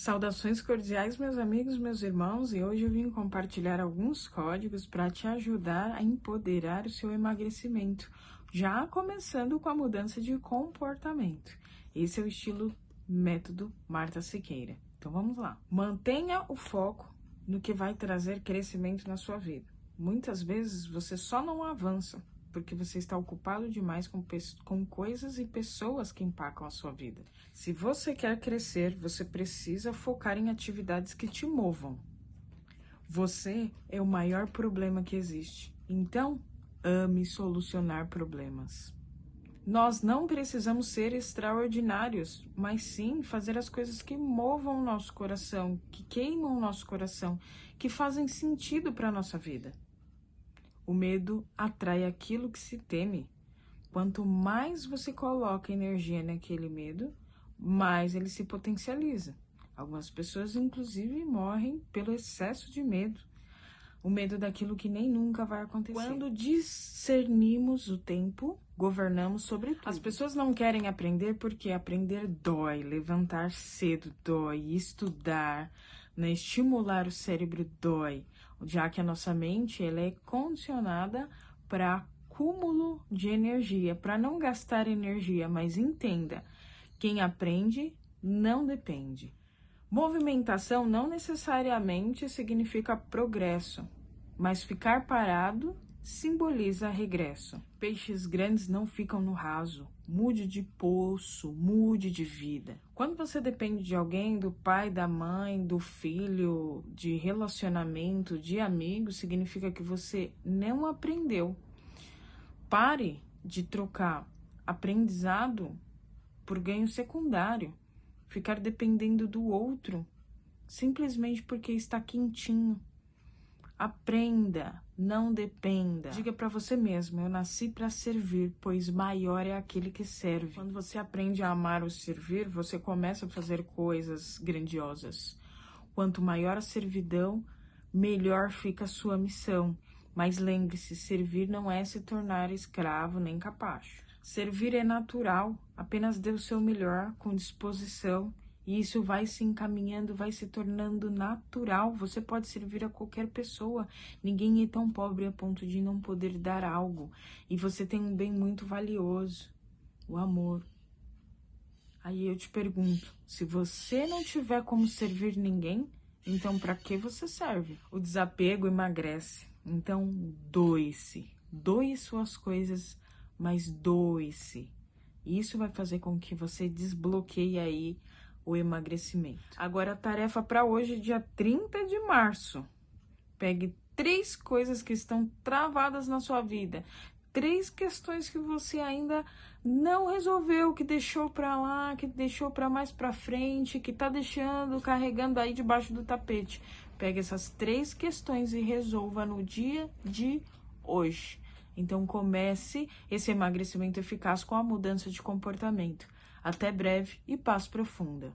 Saudações cordiais, meus amigos, meus irmãos, e hoje eu vim compartilhar alguns códigos para te ajudar a empoderar o seu emagrecimento, já começando com a mudança de comportamento. Esse é o estilo método Marta Siqueira. Então vamos lá. Mantenha o foco no que vai trazer crescimento na sua vida. Muitas vezes você só não avança porque você está ocupado demais com, com coisas e pessoas que impactam a sua vida. Se você quer crescer, você precisa focar em atividades que te movam. Você é o maior problema que existe. Então, ame solucionar problemas. Nós não precisamos ser extraordinários, mas sim fazer as coisas que movam o nosso coração, que queimam o nosso coração, que fazem sentido para a nossa vida. O medo atrai aquilo que se teme. Quanto mais você coloca energia naquele medo, mais ele se potencializa. Algumas pessoas, inclusive, morrem pelo excesso de medo. O medo daquilo que nem nunca vai acontecer. Quando discernimos o tempo, governamos sobre tudo. As pessoas não querem aprender porque aprender dói, levantar cedo dói, estudar, né, estimular o cérebro dói já que a nossa mente ela é condicionada para acúmulo de energia, para não gastar energia, mas entenda, quem aprende não depende. Movimentação não necessariamente significa progresso, mas ficar parado simboliza regresso. Peixes grandes não ficam no raso. Mude de poço, mude de vida. Quando você depende de alguém, do pai, da mãe, do filho, de relacionamento, de amigo, significa que você não aprendeu. Pare de trocar aprendizado por ganho secundário. Ficar dependendo do outro simplesmente porque está quentinho Aprenda, não dependa. Diga para você mesmo: eu nasci para servir, pois maior é aquele que serve. Quando você aprende a amar o servir, você começa a fazer coisas grandiosas. Quanto maior a servidão, melhor fica a sua missão. Mas lembre-se: servir não é se tornar escravo nem capacho. Servir é natural, apenas dê o seu melhor, com disposição e isso vai se encaminhando, vai se tornando natural. Você pode servir a qualquer pessoa. Ninguém é tão pobre a ponto de não poder dar algo. E você tem um bem muito valioso: o amor. Aí eu te pergunto: se você não tiver como servir ninguém, então para que você serve? O desapego emagrece. Então doe-se. Doe suas coisas, mas doe-se. Isso vai fazer com que você desbloqueie aí o emagrecimento. Agora, a tarefa para hoje, dia 30 de março. Pegue três coisas que estão travadas na sua vida, três questões que você ainda não resolveu, que deixou para lá, que deixou para mais para frente, que tá deixando, carregando aí debaixo do tapete. Pegue essas três questões e resolva no dia de hoje. Então comece esse emagrecimento eficaz com a mudança de comportamento. Até breve e paz profunda.